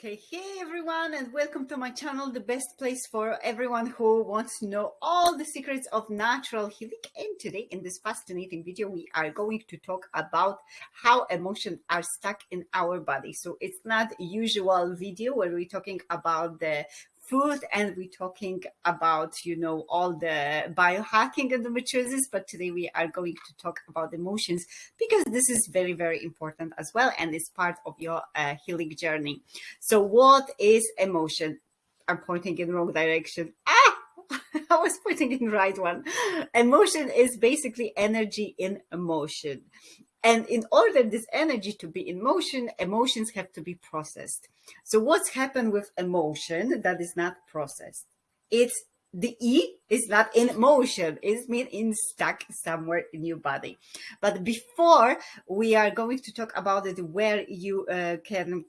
Okay, hey everyone, and welcome to my channel, the best place for everyone who wants to know all the secrets of natural healing. And today, in this fascinating video, we are going to talk about how emotions are stuck in our body. So it's not usual video where we're talking about the food and we're talking about you know all the biohacking and the endometriosis but today we are going to talk about emotions because this is very very important as well and it's part of your uh, healing journey so what is emotion i'm pointing in the wrong direction ah I was putting in right one. Emotion is basically energy in motion. And in order this energy to be in motion, emotions have to be processed. So what's happened with emotion that is not processed? It's the E is not in motion. It's mean in stuck somewhere in your body. But before we are going to talk about it, where you uh, can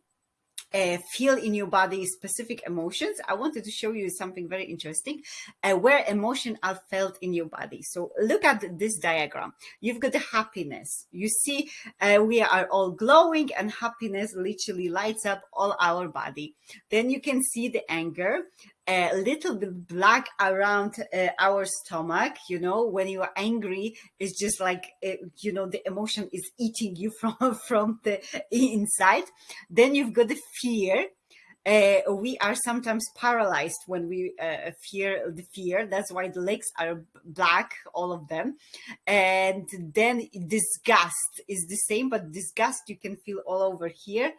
uh, feel in your body specific emotions, I wanted to show you something very interesting uh, where emotion are felt in your body. So look at this diagram. You've got the happiness. You see, uh, we are all glowing and happiness literally lights up all our body. Then you can see the anger a little bit black around uh, our stomach you know when you are angry it's just like uh, you know the emotion is eating you from from the inside. Then you've got the fear. Uh, we are sometimes paralyzed when we uh, fear the fear. That's why the legs are black all of them. And then disgust is the same but disgust you can feel all over here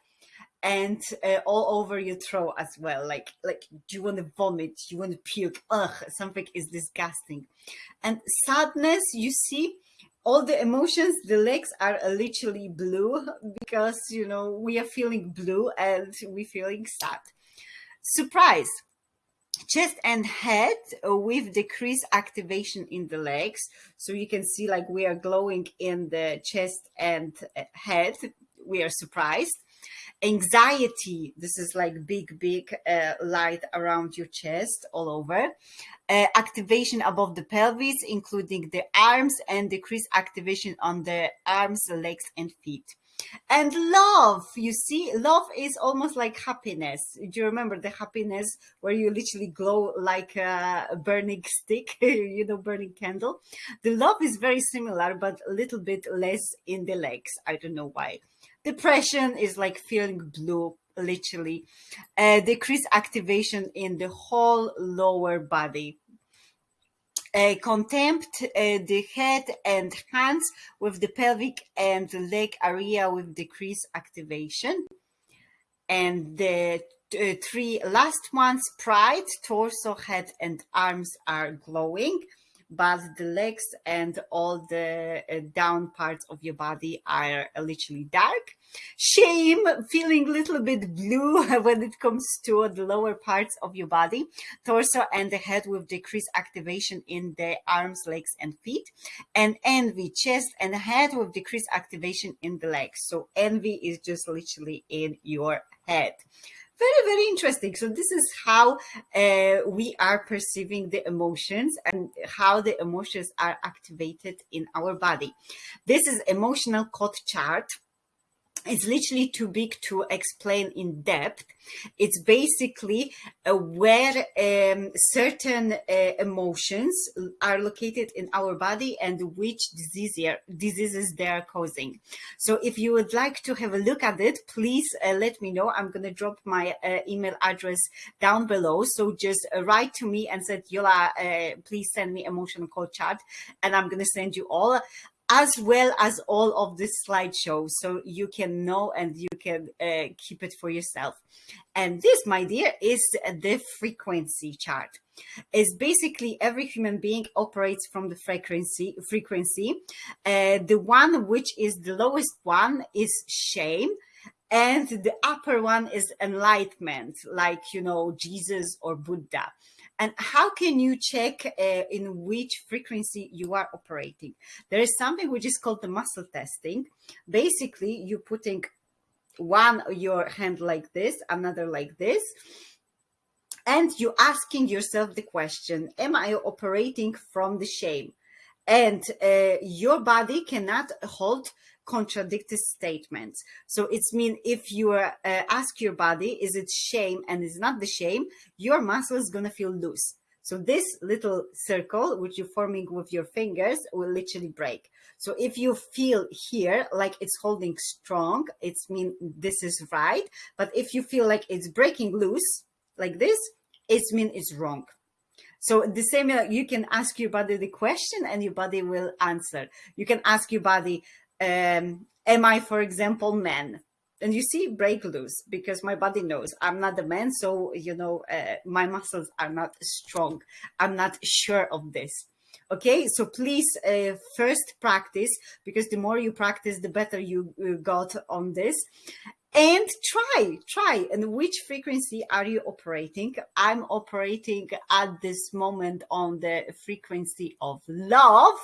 and uh, all over your throat as well. Like like you want to vomit? You want to puke? Ugh something is disgusting. And sadness you see all the emotions the legs are literally blue because you know we are feeling blue and we feeling sad. Surprise! Chest and head with decreased activation in the legs. So you can see like we are glowing in the chest and uh, head. We are surprised anxiety. This is like big big uh, light around your chest all over. Uh, activation above the pelvis including the arms and decreased activation on the arms legs and feet. And love you see love is almost like happiness. Do you remember the happiness where you literally glow like a burning stick you know burning candle? The love is very similar but a little bit less in the legs. I don't know why Depression is like feeling blue, literally. Uh, decreased activation in the whole lower body. Uh, contempt uh, the head and hands with the pelvic and leg area with decreased activation. And the uh, three last ones, pride, torso, head, and arms are glowing but the legs and all the uh, down parts of your body are literally dark. Shame, feeling a little bit blue when it comes to the lower parts of your body, torso and the head with decreased activation in the arms, legs and feet. And envy, chest and head with decreased activation in the legs. So envy is just literally in your head very very interesting. So this is how uh, we are perceiving the emotions and how the emotions are activated in our body. This is emotional code chart it's literally too big to explain in depth. It's basically uh, where um, certain uh, emotions are located in our body and which disease diseases they are causing. So if you would like to have a look at it, please uh, let me know. I'm going to drop my uh, email address down below. So just uh, write to me and said, Yola, uh, please send me emotional code chart and I'm going to send you all as well as all of this slideshow so you can know and you can uh, keep it for yourself. And this, my dear, is the frequency chart. Is basically every human being operates from the frequency. Frequency, uh, the one which is the lowest one is shame, and the upper one is enlightenment, like you know Jesus or Buddha. And how can you check uh, in which frequency you are operating? There is something which is called the muscle testing. Basically, you're putting one your hand like this, another like this, and you're asking yourself the question, am I operating from the shame? And uh, your body cannot hold contradictory statements. So it's mean if you uh, ask your body, is it shame and it's not the shame, your muscle is going to feel loose. So this little circle, which you're forming with your fingers, will literally break. So if you feel here like it's holding strong, it's mean this is right. But if you feel like it's breaking loose like this, it's mean it's wrong. So the same, you can ask your body the question and your body will answer. You can ask your body, um, am I, for example, man? And you see, break loose because my body knows I'm not a man. So, you know, uh, my muscles are not strong. I'm not sure of this. Okay, so please uh, first practice because the more you practice, the better you uh, got on this and try try and which frequency are you operating i'm operating at this moment on the frequency of love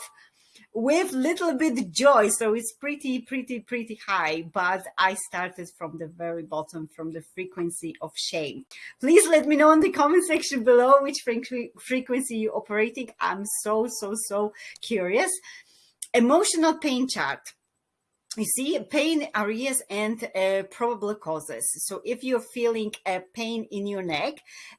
with little bit joy so it's pretty pretty pretty high but i started from the very bottom from the frequency of shame. Please let me know in the comment section below which frequency you're operating. I'm so so so curious. Emotional pain chart you see pain areas and uh, probable causes. So if you're feeling a pain in your neck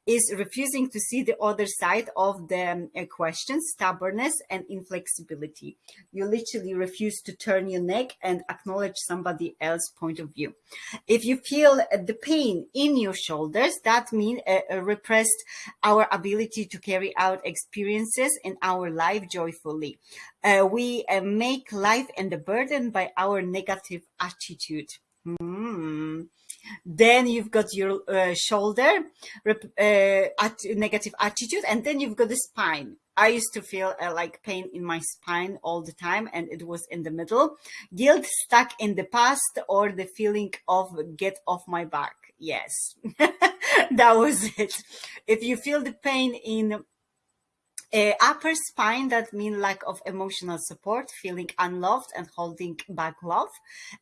is refusing to see the other side of the um, question stubbornness and inflexibility. You literally refuse to turn your neck and acknowledge somebody else's point of view. If you feel the pain in your shoulders that means uh, uh, repressed our ability to carry out experiences in our life joyfully uh, we uh, make life and the burden by our negative attitude. Mm. Then you've got your uh, shoulder, uh, at negative attitude, and then you've got the spine. I used to feel uh, like pain in my spine all the time, and it was in the middle. Guilt stuck in the past, or the feeling of get off my back. Yes, that was it. If you feel the pain in uh, upper spine, that mean lack of emotional support, feeling unloved and holding back love.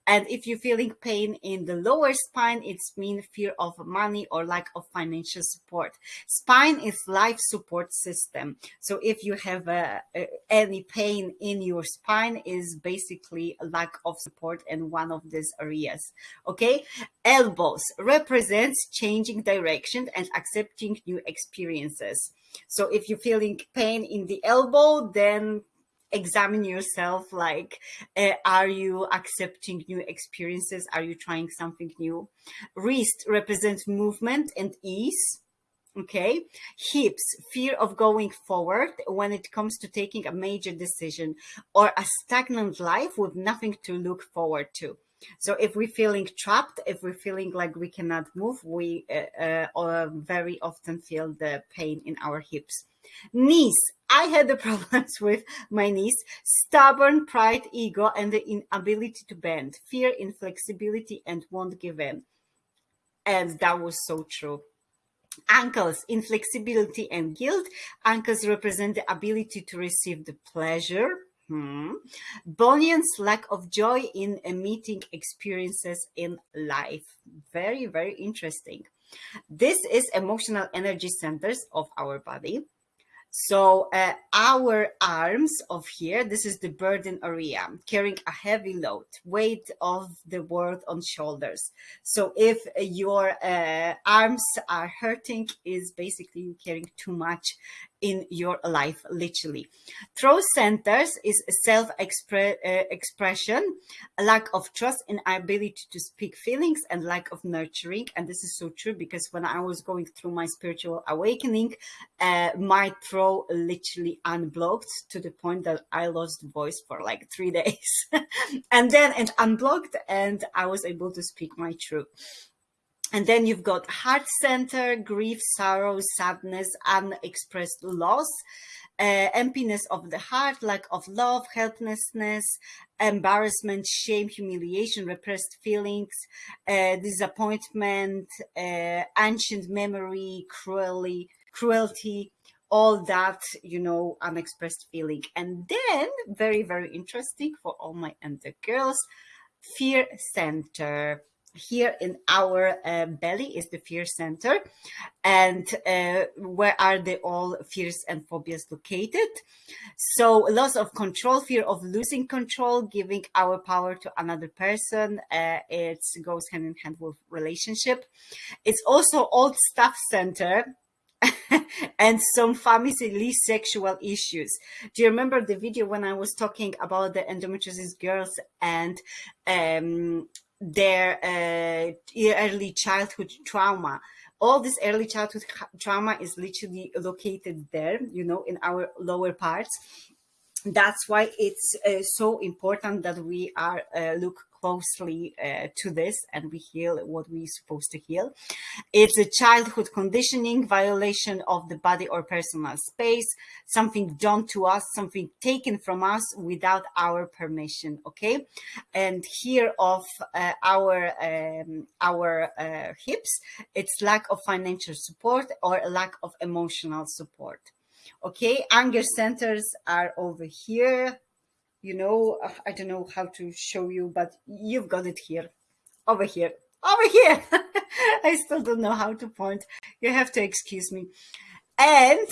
And if you're feeling pain in the lower spine, it's mean fear of money or lack of financial support. Spine is life support system. So if you have uh, uh, any pain in your spine is basically lack of support in one of these areas. Okay. Elbows represents changing direction and accepting new experiences. So if you're feeling pain in the elbow, then examine yourself like uh, are you accepting new experiences? Are you trying something new? Wrist represents movement and ease okay? Hips fear of going forward when it comes to taking a major decision or a stagnant life with nothing to look forward to so if we're feeling trapped, if we're feeling like we cannot move, we uh, uh, very often feel the pain in our hips. Knees. I had the problems with my knees, stubborn pride, ego, and the inability to bend, fear, inflexibility, and won't give in. And that was so true. Ankles, inflexibility and guilt. Ankles represent the ability to receive the pleasure, Hmm. Bunions lack of joy in meeting experiences in life. Very, very interesting. This is emotional energy centers of our body. So uh, our arms of here, this is the burden area, carrying a heavy load, weight of the world on shoulders. So if your uh, arms are hurting, is basically carrying too much in your life, literally. Throat centers is self-expression, -expre uh, lack of trust in ability to speak feelings and lack of nurturing. And this is so true because when I was going through my spiritual awakening, uh, my throat literally unblocked to the point that I lost voice for like three days. and then it unblocked and I was able to speak my truth. And then you've got heart center, grief, sorrow, sadness, unexpressed loss, uh, emptiness of the heart, lack of love, helplessness, embarrassment, shame, humiliation, repressed feelings, uh, disappointment, uh, ancient memory, cruelty, cruelty, all that, you know, unexpressed feeling. And then, very, very interesting for all my endo girls, fear center here in our uh, belly is the fear center. And uh, where are the all fears and phobias located? So loss of control fear of losing control giving our power to another person uh, it goes hand in hand with relationship. It's also old stuff center and some family sexual issues. Do you remember the video when I was talking about the endometriosis girls and um, their uh, early childhood trauma. All this early childhood trauma is literally located there, you know, in our lower parts. That's why it's uh, so important that we are uh, look closely uh, to this and we heal what we're supposed to heal. It's a childhood conditioning, violation of the body or personal space, something done to us, something taken from us without our permission, okay? And here of uh, our, um, our uh, hips, it's lack of financial support or lack of emotional support. Okay, anger centers are over here you know, I don't know how to show you, but you've got it here, over here, over here. I still don't know how to point. You have to excuse me. And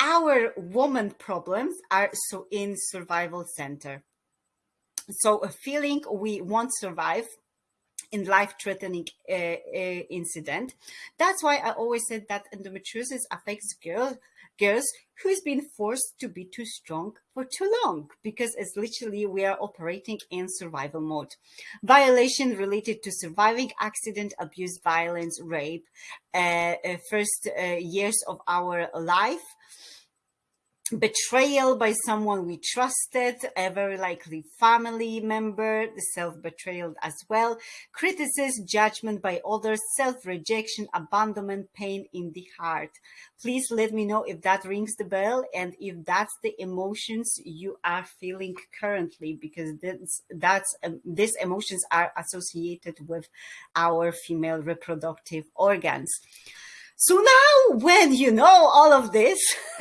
our woman problems are so in survival center. So a feeling we won't survive in life-threatening uh, uh, incident. That's why I always said that endometriosis affects girls girls who's been forced to be too strong for too long because it's literally we are operating in survival mode. Violation related to surviving accident, abuse, violence, rape, uh, uh, first uh, years of our life, betrayal by someone we trusted, a very likely family member, the self-betrayal as well, criticism, judgment by others, self-rejection, abandonment, pain in the heart. Please let me know if that rings the bell and if that's the emotions you are feeling currently, because this, that's um, these emotions are associated with our female reproductive organs. So now when you know all of this,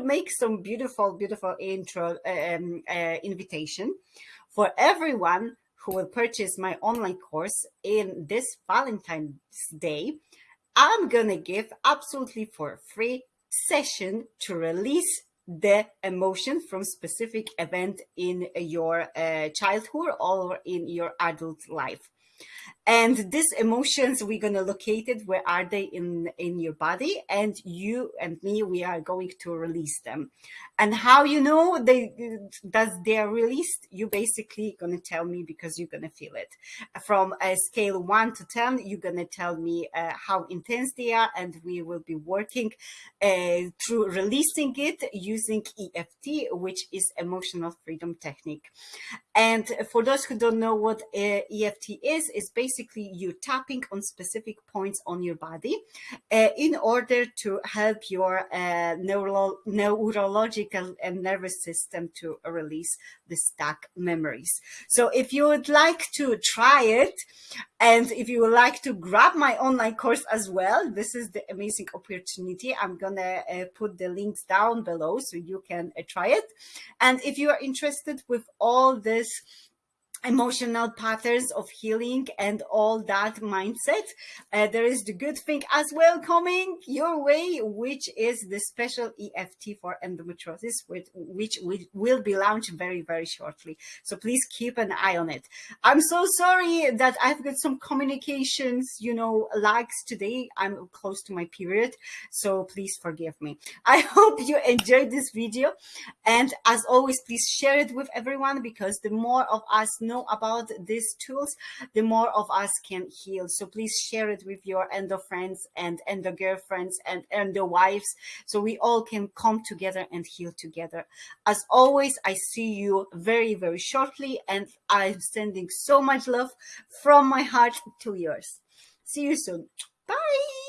make some beautiful, beautiful intro um, uh, invitation for everyone who will purchase my online course in this Valentine's Day. I'm going to give absolutely for free session to release the emotion from specific event in your uh, childhood or in your adult life. And these emotions, we're going to locate it. Where are they in, in your body? And you and me, we are going to release them. And how you know they that they are released, you basically going to tell me because you're going to feel it. From a scale 1 to 10, you're going to tell me uh, how intense they are. And we will be working uh, through releasing it using EFT, which is Emotional Freedom Technique. And for those who don't know what uh, EFT is, is basically you tapping on specific points on your body uh, in order to help your uh, neuro neurological and nervous system to release the stuck memories. So if you would like to try it, and if you would like to grab my online course as well, this is the amazing opportunity. I'm gonna uh, put the links down below so you can uh, try it. And if you are interested with all this emotional patterns of healing and all that mindset. Uh, there is the good thing as well coming your way which is the special eft for endometriosis which, which will be launched very very shortly. So please keep an eye on it. I'm so sorry that i've got some communications you know lags today. I'm close to my period so please forgive me. I hope you enjoyed this video and as always please share it with everyone because the more of us know about these tools, the more of us can heal. So please share it with your endo friends and endo girlfriends and endo wives so we all can come together and heal together. As always, I see you very, very shortly and I'm sending so much love from my heart to yours. See you soon. Bye.